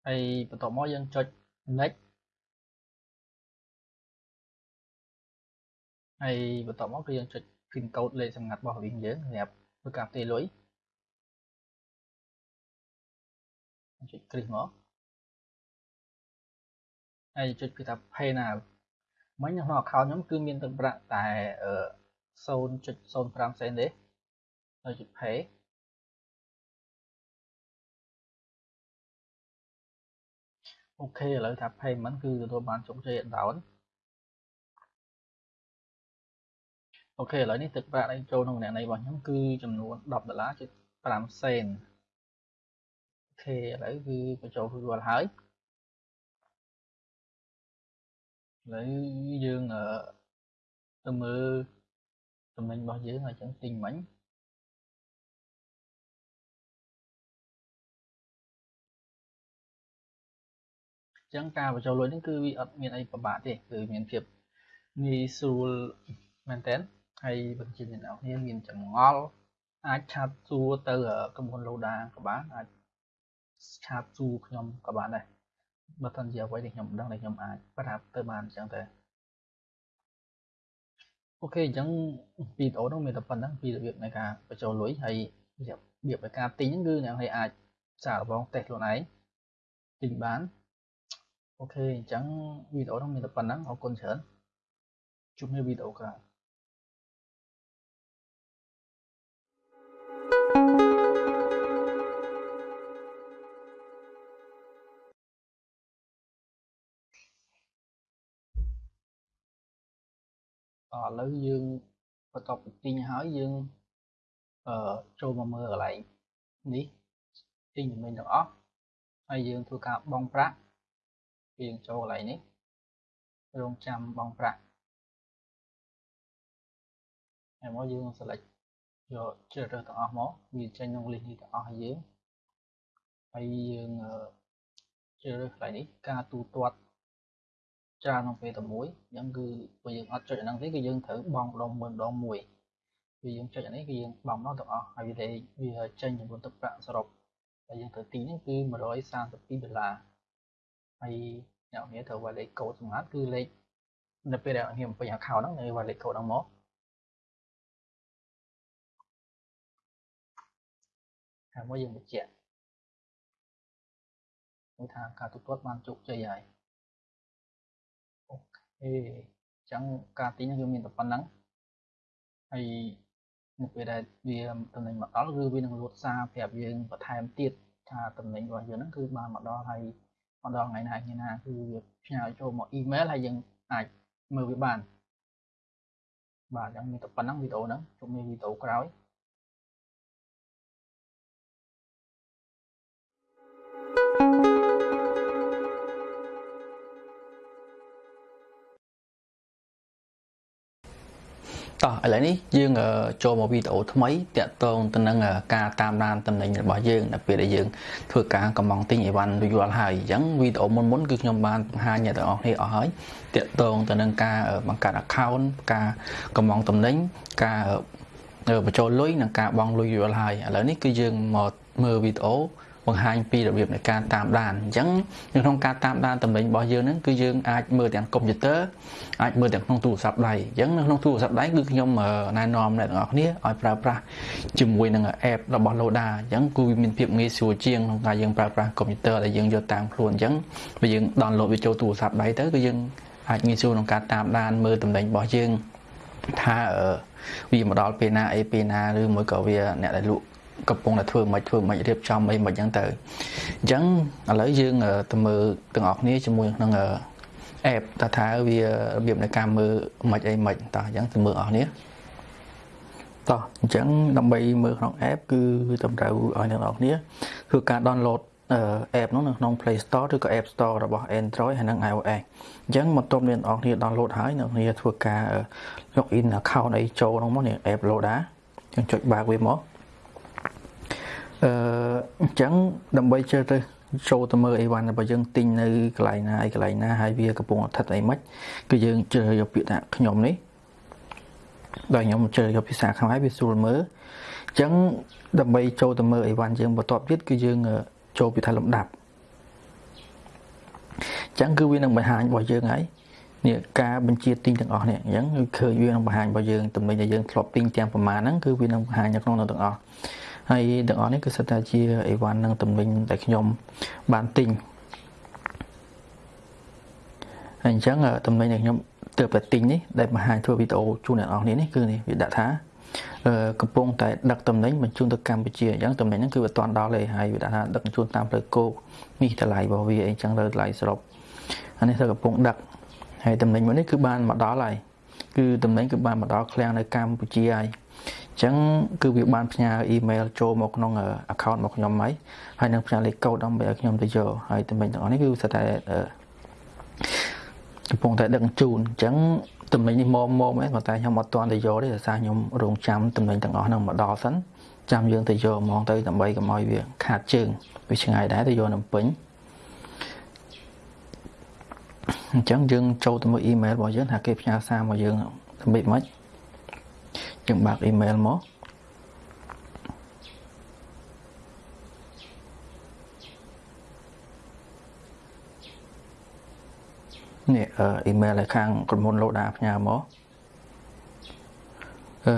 ហើយបន្ទាប់មកយើងចុច next ហើយបន្ទាប់មកគឺយើងចុច pin code លេខសម្ងាត់របស់វិញយើងសម្រាប់ធ្វើការផ្ទេរលុយចុចគ្រីសមក ហើយចុចគឺថា pay now មិញក្នុង account ខ្ញុំគឺមានទឹកប្រាក់តែ0.05សេនទេហើយចុច pay អូខេឥឡូវថា payment គឺទទួលបានជោគជ័យដល់អូខេឥឡូវនេះទឹកប្រាក់ដែលចូលក្នុងម្នាក់នៃរបស់ខ្ញុំគឺចំនួន10ដុល្លារជិត5សេនអូខេឥឡូវគឺបញ្ចូលរួចរាល់ហើយ ឥឡូវយើងទៅមើលចំណេញរបស់យើងហើយចឹងទិញមិញចឹងការបញ្ចូលលុយនេះគឺវាអត់មានអីពិបាកទេគឺមានភាពងាយស្រួលមែនតើហើយបញ្ជាអ្នកនរគ្នាមានចម្ងល់អាចឆាតសួរទៅក្រុមហ៊ុន Loda ក៏បានអាចឆាតសួរខ្ញុំក៏បានដែរ បើមិនជាអ្វីដែលខ្ញុំដឹងដែលខ្ញុំអាចប្រាប់ទៅបានអញ្ចឹងទៅអូខេអញ្ចឹងវីដេអូនោះមានតែប៉ុណ្្នឹងពីរបៀបនៃការបញ្ចូលលុយហើយរបៀបនៃការទិញហ្នឹងគឺអ្នកនរអាចសាកល្បងតេស្តខ្លួនឯងទិញបានអូខេអញ្ចឹងវីដេអូនោះមានតែប៉ុណ្្នឹងអរគុណច្រើនជួបគ្នាវីដេអូក្រោយ ឥឡូវយើងបន្ទាប់ពីទិញហើយយើងអឺចូលមកមើលកន្លែងនេះទិញចំណេញទាំងអស់ហើយយើងធ្វើការបង់ប្រាក់យើងចូលកន្លែងនេះរងចាំបង់ប្រាក់ហើយមកយើង select យកជ្រើសរើសទាំងអស់មកវាចេញក្នុង list នេះទាំងអស់ឲ្យយើងហើយយើងជ្រើសរើសកន្លែងនេះការទូទាត់ ច្រើនក្នុងពេលតែមួយអញ្ចឹងគឺបើយើងអត់ចុចអាហ្នឹងទេគឺយើងត្រូវបង់ម្ដងមួយម្ដងមួយគឺយើងចុចអានេះគឺយើងបង់ម្ដងទាំងអស់ហើយវាវាចេញចំនួនទឹកប្រាក់សរុបហើយយើងត្រូវទីនេះគឺ132ដុល្លារហើយអ្នកនរត្រូវវាយលេខកូដសម្ងាត់គឺលេខនៅពេលដែលអ្នកបំពេញ account ហ្នឹងនៅវាយលេខកូដហ្នឹងមកហើយមកយើងបញ្ជាក់មួយថាការទូទាត់បានជោគជ័យហើយ អូខេអញ្ចឹងការទិញគឺមានតែប៉ុណ្្នឹងហើយនៅពេលដែលវាតំណែងមកដល់គឺវានឹងលួតសារប្រាប់យើងបន្ថែមទៀតថាតំណែងរបស់យើងហ្នឹងគឺបានមកដល់ហើយមកដល់ថ្ងៃណាថ្ងៃណាគឺវាផ្ញើចូលមកអ៊ីមែលហើយយើងអាចមើលវាបានបាទអញ្ចឹងមានតែប៉ុណ្្នឹងវីដេអូហ្នឹងជួបគ្នាវីដេអូក្រោយ តោះឥឡូវនេះយើងចូលមកវីដេអូថ្មីតាក់ទងទៅនឹងការតាមដានតំណែងរបស់យើងនៅពេលដែលយើងធ្វើការកំងទិញអីវ៉ាន់រួចរាល់ហើយអញ្ចឹងវីដេអូមុនមុនគឺខ្ញុំបានបង្ហាញអ្នកទាំងអស់គ្នាអស់ហើយតាក់ទងទៅនឹងការបង្កើត account ការកំងតំណែងការបញ្ចូលលុយនិងការបង់លុយរាល់ហើយឥឡូវនេះគឺយើងមកមើលវីដេអូ បង្ហាញពីរបៀបនៃការតាមដានអញ្ចឹងនៅក្នុងការតាមដានតំណែងរបស់យើងហ្នឹងគឺយើងអាចមើលទាំងកុំព្យូទ័រអាចមើលទាំងក្នុងទូរស័ព្ទដៃអញ្ចឹងនៅក្នុងទូរស័ព្ទដៃគឺខ្ញុំណែនាំអ្នកទាំងអស់គ្នាឲ្យប្រើប្រាស់ជាមួយនឹង app របស់ Loda អញ្ចឹងគឺវាមានភាពងាយស្រួលជាងក្នុងការយើងប្រើប្រាស់កុំព្យូទ័រដែលយើងយកតាមខ្លួនអញ្ចឹងបើយើង download វាចូលទូរស័ព្ទដៃទៅគឺយើងអាចងាយស្រួលក្នុងការតាមដានមើលតំណែងរបស់យើងថាវាមកដល់ពេលណាអីពេលណាឬមួយក៏វាអ្នកដែលលក់ កំពុងតែធ្វើមិនធ្វើមិនរៀបចំអីមិនអញ្ចឹងទៅអញ្ចឹងឥឡូវយើងទៅមើលទាំងអស់គ្នាជាមួយនឹង app តើថាវារបៀបនៃការមើលមិនអីមិនតោះអញ្ចឹងទៅមើលអស់គ្នាតោះអញ្ចឹងដើម្បីមើលក្នុង app គឺតម្រូវឲ្យអ្នកនរគ្នាធ្វើការ download app នោះនៅក្នុង Play Store ឬក៏ App Store របស់ Android ហើយនិង iOS អញ្ចឹងបន្ទាប់អ្នកនរគ្នា download ហើយអ្នកនរគ្នាធ្វើការ login account អីចូលក្នុងមកនេះ app Loda អញ្ចឹងចុចបើកវាមក អឺអញ្ចឹងដើម្បីជើទៅចូលទៅមើលអីវ៉ាន់របស់យើងទិញនៅកន្លែងណាអីកន្លែងណាហើយវាកំពុងស្ថិតអីម៉េចគឺយើងជ្រើសយកពាក្យថាខ្ញុំនេះដល់ខ្ញុំជ្រើសយកភាសាខ្មែរវាស្រួលមើលអញ្ចឹងដើម្បីចូលទៅមើលអីវ៉ាន់យើងបន្ទាប់ទៀតគឺយើងចូលពីថាលំដាប់អញ្ចឹងគឺវានឹងបង្ហាញរបស់យើងហើយនេះការបញ្ជាទិញទាំងអស់នេះអញ្ចឹងគឺឃើញវានឹងបង្ហាញរបស់យើងតំណែងដែលយើងធ្លាប់ទិញទាំងប្រមាណហ្នឹងគឺវានឹងបង្ហាញនៅក្នុងនោះទាំងអស់ ហើយទាំងអស់នេះគឺសិតតែជាអីវ៉ាន់នឹងតំណែងដែលខ្ញុំបានទិញហើយអញ្ចឹងតំណែងដែលខ្ញុំទើបតែទិញនេះដែលបង្ហាញធ្វើវីដេអូជូនអ្នកនរគ្នានេះគឺនេះវាដាក់ថាកំពុងតែដឹកតំណែងបញ្ជូនទៅកម្ពុជាអញ្ចឹងតំណែងហ្នឹងគឺវាអត់ដល់ទេហើយវាដាក់ថាដឹកបញ្ជូនតាមផ្លូវគោកនេះតម្លៃរបស់វាអីចឹងលើតម្លៃសរុបអានេះគឺកំពុងដឹកហើយតំណែងមួយនេះគឺបានមកដល់ហើយគឺតំណែងគឺបានមកដល់ឃ្លាំងនៅកម្ពុជាហើយអញ្ចឹងគឺវាបានផ្ញើអ៊ីមែលចូលមកក្នុង account របស់ខ្ញុំហើយហើយនឹងផ្ញើលេខកូដដើម្បីឲ្យខ្ញុំទៅយកហើយតំណែងទាំងអស់នេះគឺស្ថិតតែកំពុងតែដឹកជូនអញ្ចឹងតំណែងនេះមកមកមែនប៉ុន្តែខ្ញុំអត់ទាន់ទៅយកទេដោយសារខ្ញុំរងចាំតំណែងទាំងអស់ហ្នឹងមកដល់សិនចាំយើងទៅយកហ្មងទៅដើម្បីកុំឲ្យវាខាតជើងវាឆ្ងាយដែរទៅយកនៅពេញអញ្ចឹងយើងចូលទៅមើលអ៊ីមែលរបស់យើងថាគេផ្ញើសារមកយើងដើម្បីមិន យើងបើកអ៊ីមែលមកនេះអ៊ីមែលឲ្យខាងក្រុមហ៊ុន Loda ផ្ញើមកអឺ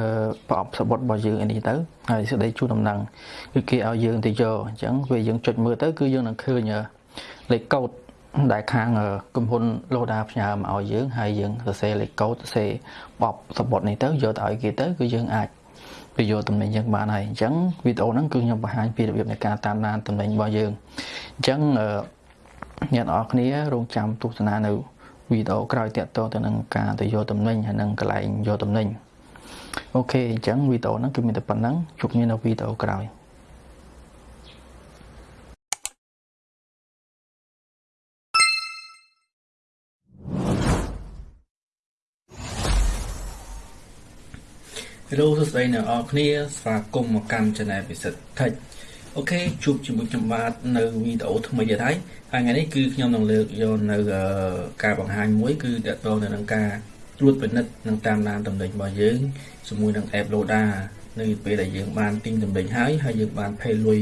ប្រអប់សបុតរបស់យើងនេះទៅហើយសេចក្តីជូនដំណឹងគឺគេឲ្យយើងទៅយកអញ្ចឹងពេលយើងចុចមើលទៅគឺយើងនឹងឃើញលេខកូដ ដែលខាងក្រុមហ៊ុន Loda ផ្ញើមកឲ្យយើងហើយយើងសរសេរលេខកូដសរសេរបបសបុតនេះទៅយកទៅឲ្យគេទៅគឺយើងអាចទៅយកតំណែងយើងបានហើយអញ្ចឹងវីដេអូហ្នឹងគឺខ្ញុំបង្ហាញពីរបៀបនៃការតាមដានតំណែងរបស់យើងអញ្ចឹងអ្នកនរគ្នារងចាំទស្សនានៅវីដេអូក្រោយតាក់ទងទៅនឹងការទៅយកតំណែងហើយនឹងកន្លែងយកតំណែងអូខេអញ្ចឹងវីដេអូហ្នឹងគឺមានតែប៉ុណ្្នឹងជួបគ្នានៅវីដេអូក្រោយ ហេឡូសួស្តីអ្នកនរគ្នាស្វាគមន៍មកកាន់ Channel ពិសិដ្ឋ Tech អូខេជួបជាមួយខ្ញុំបាទនៅវីដេអូថ្មីទៀតហើយហើយថ្ងៃនេះគឺខ្ញុំនឹងលើកយកនៅការបង្ហាញមួយ គឺតកតងទៅនឹងការត្រួតពិនិត្យនិងតាមដានតំណែងរបស់យើងជាមួយនឹង app Loda នៅពេលដែលយើងបានទិញតំណែងហើយហើយយើងបាន pay លុយ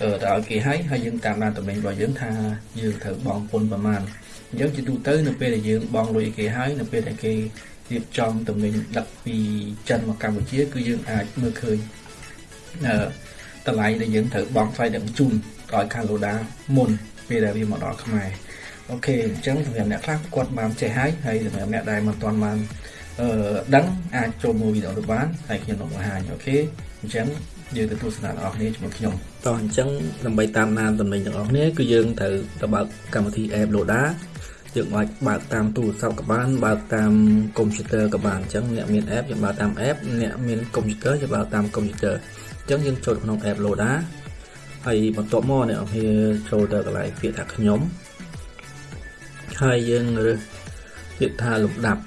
ទៅឲ្យគេហើយហើយយើងតាមដានតំណែងរបស់យើងថាយើងត្រូវបង់ពន្ធប្រមាណអញ្ចឹងជាទូទៅនៅពេលដែលយើងបង់លុយគេហើយនៅពេលដែលគេ រៀបចំទំនិញដឹកពីចិនមកកម្ពុជា គឺយើងអាចមើលឃើញអឺតម្លៃដែលយើងត្រូវបង់ថ្លៃដឹកជូនឲ្យខាង Loda មុនពេលដែលវាមកដល់ខ្មែរ OK អញ្ចឹងសម្រាប់អ្នកខ្លះគាត់បានចេះហើយហើយសម្រាប់អ្នកដែលមិនទាន់បានអឺដឹងអាចចូលមើលវីដេអូនោះបានហើយខ្ញុំនឹងបង្ហាញ OK អញ្ចឹងយើងទៅទស្សនាបងប្អូនជាមួយខ្ញុំតោះអញ្ចឹងដើម្បីតាមដានទំនិញទាំងអស់គ្នាគឺយើងត្រូវទៅបើកកម្មវិធី app Loda យើងអាចបើកតាមទូរស័ព្ទក៏បានបើកតាមកុំព្យូទ័រក៏បានអញ្ចឹងអ្នកមាន app យើងបើកតាម app អ្នកមានកុំព្យូទ័រយើងបើកតាមកុំព្យូទ័រអញ្ចឹងយើងចូលក្នុង app Loda ហើយបន្ទាប់មកអ្នកនរគ្នាចូលទៅកន្លែងពាក្យថាខ្ញុំហើយយើងរើសពាក្យថាលំដាប់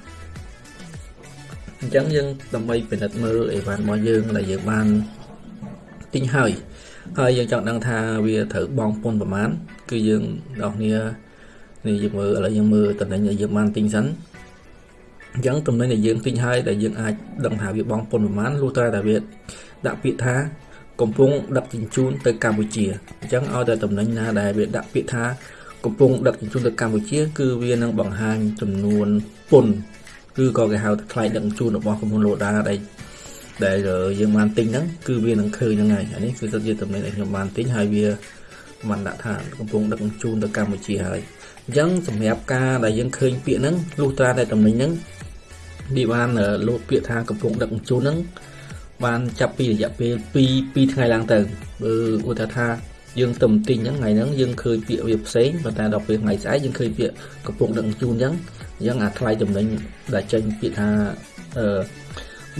អញ្ចឹងយើងដើម្បីពិនិត្យមើលអីវ៉ាន់របស់យើងដែលយើងបានទិញហើយហើយយើងចង់ដឹងថាវាត្រូវបង់ពន្ធប្រមាណគឺយើងអ្នកគ្នា នេះយើងមើលឥឡូវយើងមើលតំណែងដែលយើងបានទិញសិនអញ្ចឹងតំណែងដែលយើងទិញហើយដែលយើងអាចដឹងថាវាបង់ពន្ធប្រមាណលុះត្រាតែវាដាក់ពាក្យថាកំពុងដឹកជញ្ជូនទៅកម្ពុជាអញ្ចឹងឲ្យតែតំណែងណាដែលវាដាក់ពាក្យថាកំពុងដឹកជញ្ជូនទៅកម្ពុជា គឺវានឹងបង្ហាញចំនួនពន្ធគឺក៏គេហៅថាថ្លៃដឹកជញ្ជូនរបស់ក្រុមហ៊ុន Loda ដែលដែលយើងបានទិញហ្នឹងគឺវានឹងឃើញហ្នឹងហើយអានេះគឺទៅជាតំណែងដែលខ្ញុំបានទិញហើយវាបានដាក់ថាកំពុងដឹកជញ្ជូនទៅកម្ពុជាហើយ អញ្ចឹងសម្រាប់ការដែលយើងឃើញពាក្យហ្នឹងលុះត្រាតែតំណែងហ្នឹងវាបានលោកពាក្យថាកំពុងដឹកជញ្ជូនហ្នឹងបានចាប់ពីរយៈពេល2 2ថ្ងៃឡើងទៅបើឧទាហរណ៍ថាយើងទៅទិញអញ្ចឹងថ្ងៃហ្នឹងយើងឃើញពាក្យវាផ្សេងប៉ុន្តែដល់ពេលថ្ងៃស្អែកយើងឃើញពាក្យកំពុងដឹកជញ្ជូនអញ្ចឹងអញ្ចឹងអាថ្លៃចំណេញដែលចេញពាក្យថាអឺ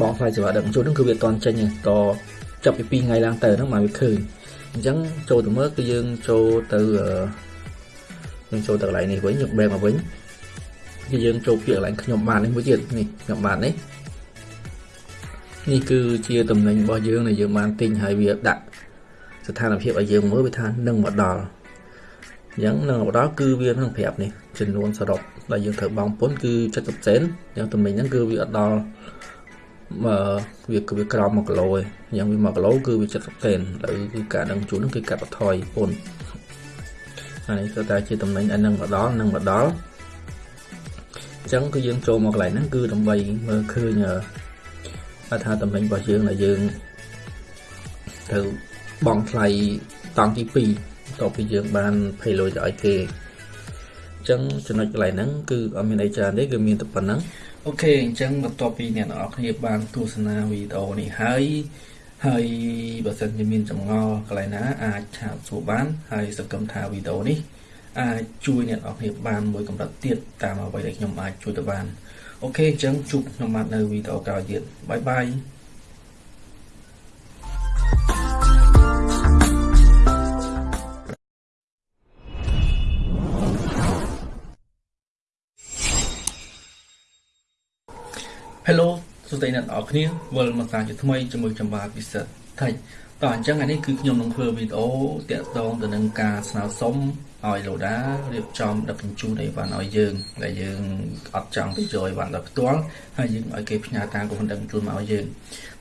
បងថ្លៃសេវាដឹកជញ្ជូនហ្នឹងគឺវាអត់ចេញទេតចាប់ពី2ថ្ងៃឡើងទៅហ្នឹងមកវាឃើញអញ្ចឹងចូលទៅមើលគឺយើងចូលទៅ យើងចូលទៅកន្លែងនេះវិញយើងបែរមកវិញគឺយើងចូលពាក្យកន្លែងខ្ញុំបាននេះមួយទៀតនេះខ្ញុំបាននេះនេះគឺជាតំណែងរបស់យើងដែលយើងបានទិញហើយវាដាក់ស្ថានភាពឲ្យយើងមើលវាថានឹងមកដល់អញ្ចឹងនឹងមកដល់គឺវានឹងប្រាប់នេះចំនួនសរុបដែលយើងត្រូវបង់ពន្ធគឺ70សេនអញ្ចឹងតំណែងហ្នឹងគឺវាអត់ដល់មកវាគឺវាក្រោម1គីឡូឯងអញ្ចឹងវា1គីឡូគឺវា70សេនហើយគឺការដឹងជូនហ្នឹងគឺកាត់បន្ថយពន្ធ ហើយគឺតែជាតំណែងឲ្យនឹងមកដល់នឹងមកដល់អញ្ចឹងគឺយើងចូលមកកន្លែងហ្នឹងគឺដើម្បីមើលឃើញថាតំណែងរបស់យើងដែលយើងត្រូវបង់ថ្លៃតង់ទី2បន្ទាប់ពីយើងបានភ័យលុយទៅឲ្យគេអញ្ចឹងចំណុចកន្លែងហ្នឹងគឺអត់មានអីច្រើនទេគឺមានតែប៉ុណ្ណឹងអូខេអញ្ចឹងបន្ទាប់ពីអ្នកនរគ្នាបានទស្សនាវីដេអូនេះហើយ ហើយបើសិនជាមានចម្ងល់កន្លែងណាអាចឆាតសួរបាន ហើយសង្ឃឹមថាវីដេអូនេះអាចជួយអ្នកនរគ្នាបានមួយកម្រិតទៀតតាមអ្វីដែលខ្ញុំអាចជួយទៅបានអូខេអញ្ចឹងជួបខ្ញុំបាទនៅវីដេអូក្រោយទៀតបាយបាយ សួស្តីអ្នកនរគ្នាវិលមកសាជាថ្មីជាមួយចំបាពិសិដ្ឋថៃតោះអញ្ចឹងថ្ងៃនេះគឺខ្ញុំនឹងធ្វើវីដេអូតាក់ទងទៅនឹងការស្នើសុំឲ្យ Loda រៀបចំដឹកជញ្ជូនអីវ៉ាន់ឲ្យយើងដែលយើងអត់ចង់ទៅយកអីវ៉ាន់ដល់ផ្ទាល់ហើយយើងឲ្យគេផ្ញើតាមក្រុមដឹកជញ្ជូនមកឲ្យយើង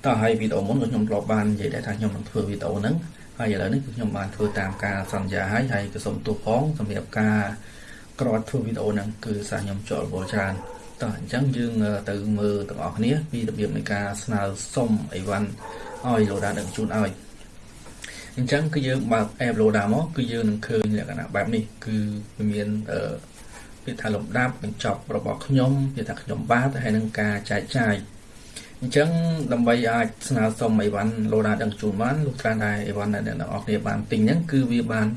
តោះហើយវីដេអូមុនខ្ញុំធ្លាប់បាននិយាយដែរថាខ្ញុំនឹងធ្វើវីដេអូហ្នឹងហើយឥឡូវនេះគឺខ្ញុំបានធ្វើតាមការសន្យាហើយហើយក៏សូមទោសផងសម្រាប់ការក្រោតធ្វើវីដេអូហ្នឹងគឺសារខ្ញុំចូលវល់ច្រើន តោះអញ្ចឹងយើងទៅមើលទាំងអស់គ្នាពីរបៀបនៃការស្នើសុំអីវ៉ាន់ឲ្យ Loda ដឹកជញ្ជូនឲ្យអញ្ចឹងគឺយើងបើក app Loda មកគឺយើងនឹងឃើញលក្ខណៈបែបនេះគឺវាមានអឺពាក្យថាលំដាប់បញ្ចប់របស់ខ្ញុំពាក្យថាខ្ញុំបាទហើយនឹងការចែកចាយ អញ្ចឹងដើម្បីអាចស្នើសុំអីវ៉ាន់ Loda ដឹកជូនបានលុះត្រាតែអីវ៉ាន់ដែលអ្នកនរគ្នាបានទិញហ្នឹងគឺវាបាន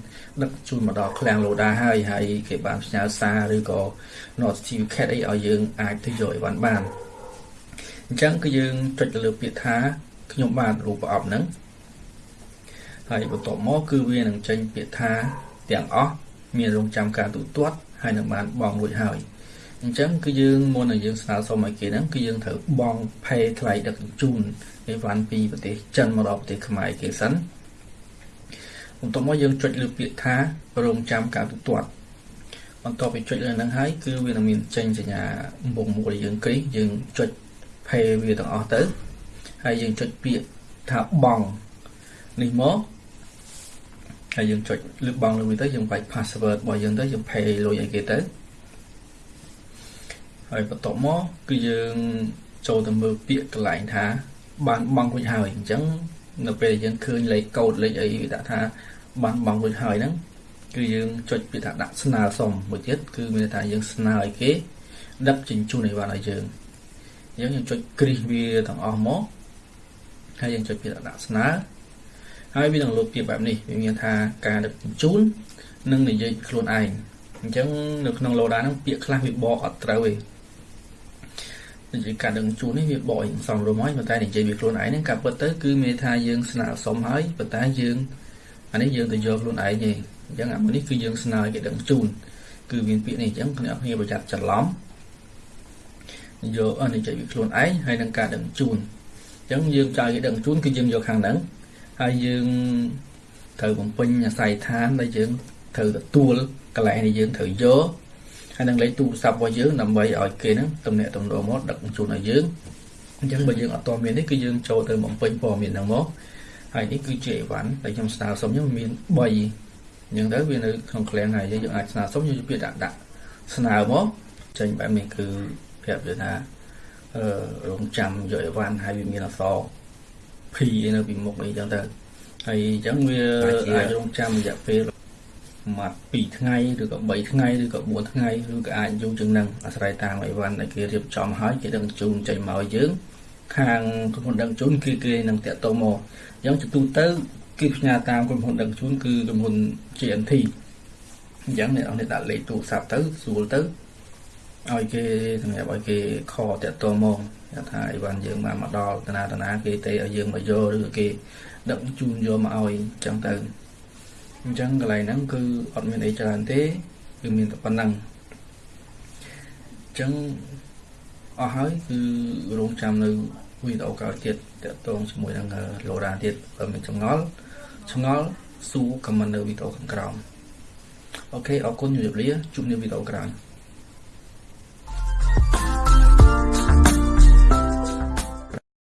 ដឹកជូនមកដល់ឃ្លាំង Loda ហើយហើយគេបានផ្ញើសារឬក៏ notification អីឲ្យយើងអាចទៅយកអីវ៉ាន់បានអញ្ចឹងគឺយើងចុចទៅលើពាក្យថាខ្ញុំបានរូបប្រអប់ហ្នឹងហើយបន្ទាប់មកគឺវានឹងចេញពាក្យថាទាំងអស់មានរងចាំការទូទាត់ហើយនឹងបានបង់រួចហើយ អញ្ចឹងគឺយើងមុននឹងយើងស្នើសុំឲ្យគេហ្នឹងគឺយើងត្រូវបង់ផេថ្លៃដឹកជញ្ជូនអីវ៉ាន់ពីប្រទេសចិនមកដល់ប្រទេសខ្មែរគេសិនបន្ទាប់មកយើងចុចលើពាក្យថារងចាំការទូទាត់បន្ទាប់ពីចុចលើហ្នឹងហើយគឺវានឹងមានចេញសញ្ញាបំពង់មួយយើងគ្រីយើងចុចផេវាទាំងអស់ទៅហើយយើងចុចពាក្យថាបង់នេះមកហើយយើងចុចលើកបង់លើវាទៅយើងបាច់ password របស់យើងទៅយើង pay លុយឲ្យគេទៅ ហើយបន្ទាប់មកគឺយើងចូលទៅមើលពាក្យកន្លែងថា បានបង់រួចហើយអញ្ចឹងនៅពេលយើងឃើញលេខកូដលេខអីវាដាក់ថាបានបង់រួចហើយហ្នឹងគឺយើងចុចពាក្យថាដាក់ស្នើសុំមួយទៀតគឺមានថាយើងស្នើឲ្យគេដឹកជញ្ជូនអីវ៉ាន់ឲ្យយើងយើងយើងចុចគ្រីសវាទាំងអស់មកហើយយើងចុចពាក្យដាក់ស្នើហើយវានឹងលោតពាក្យបែបនេះវាមានថាការដឹកជញ្ជូននិងនិយាយខ្លួនឯងអញ្ចឹងនៅក្នុង Loda ហ្នឹងពាក្យខ្លះវាបកអត់ត្រូវទេ និយាយការដឹងជូននេះវាបកអីសំរុំហើយប៉ុន្តែនិយាយវាខ្លួនឯងហ្នឹងការពិតទៅគឺមានថាយើងស្នើសុំហើយប៉ុន្តែយើងអានេះយើងទៅយកខ្លួនឯងទេអញ្ចឹងអាមួយនេះគឺយើងស្នើឲ្យគេដឹងជូនគឺមានពាក្យនេះអញ្ចឹងអ្នកគ្នាប្រយ័ត្នច្រឡំអយកអនិច្ចវិខ្លួនឯងហើយនឹងការដឹងជូនអញ្ចឹងយើងចាយគេដឹងជូនគឺយើងយកខាងហ្នឹងហើយយើងត្រូវបំពេញអាស័យដ្ឋានដែលយើងត្រូវទទួលកន្លែងដែលយើងត្រូវយក ហើយនឹងលេខទូរស័ព្ទរបស់យើងដើម្បីឲ្យគេហ្នឹងទំនាក់ទំនងមកដឹកជូនឲ្យយើងអញ្ចឹងបើយើងអត់ទាន់មាននេះគឺយើងចូលទៅបំពេញព័ត៌មានហ្នឹងមកហើយនេះគឺជាអីវ៉ាន់ដែលខ្ញុំស្នើសុំខ្ញុំមាន3អញ្ចឹងទៅវានៅក្នុងឃ្លាំងហើយយើងអាចស្នើសុំយើងពាក្យដាក់ដាក់ស្នើមកចេញបែបនេះគឺប្រាប់វាថាអឺរងចាំយកអីវ៉ាន់ហើយវាមានអក្សរ P នៅពីមុខនេះអញ្ចឹងទៅហើយអញ្ចឹងវាអាចរងចាំរយៈពេល មក2ថ្ងៃឬក៏3ថ្ងៃឬក៏4ថ្ងៃឬក៏អាចយូរជាងនឹងអាស្រ័យតាមអីវ៉ាន់ដែលគេរៀបចំហើយគេដឹងជូនចេញមកឲ្យយើង ខាងក្រុមហ៊ុនដឹកជូនគឺគេនឹងតាក់ទងមកអញ្ចឹងទៅទៅគឺផ្ញើតាមក្រុមហ៊ុនដឹកជូនគឺក្រុមហ៊ុន GNT អញ្ចឹងអ្នកនរដាក់លេខទូរស័ព្ទទៅស្រួលទៅឲ្យគេសម្រាប់ឲ្យគេខតាក់ទងមកថាអីវ៉ាន់យើងបានមកដល់តាណាតាណាគេទេឲ្យយើងមកយកឬគេដឹកជូនយកមកឲ្យអញ្ចឹងទៅ អញ្ចឹងកន្លែងហ្នឹងគឺអត់មានអីច្រើនទេគឺមានតែប៉ុណ្ណឹងអញ្ចឹងអស់ហើយគឺរងចាំនៅវីដេអូក្រោយទៀតតកតងជាមួយនឹងលោរ៉ាទៀតបើមានចម្ងល់ឆ្ងល់សួរខមមិននៅវីដេអូខាងក្រោមអូខេអរគុណជម្រាបលាជួបគ្នាវីដេអូក្រោយ you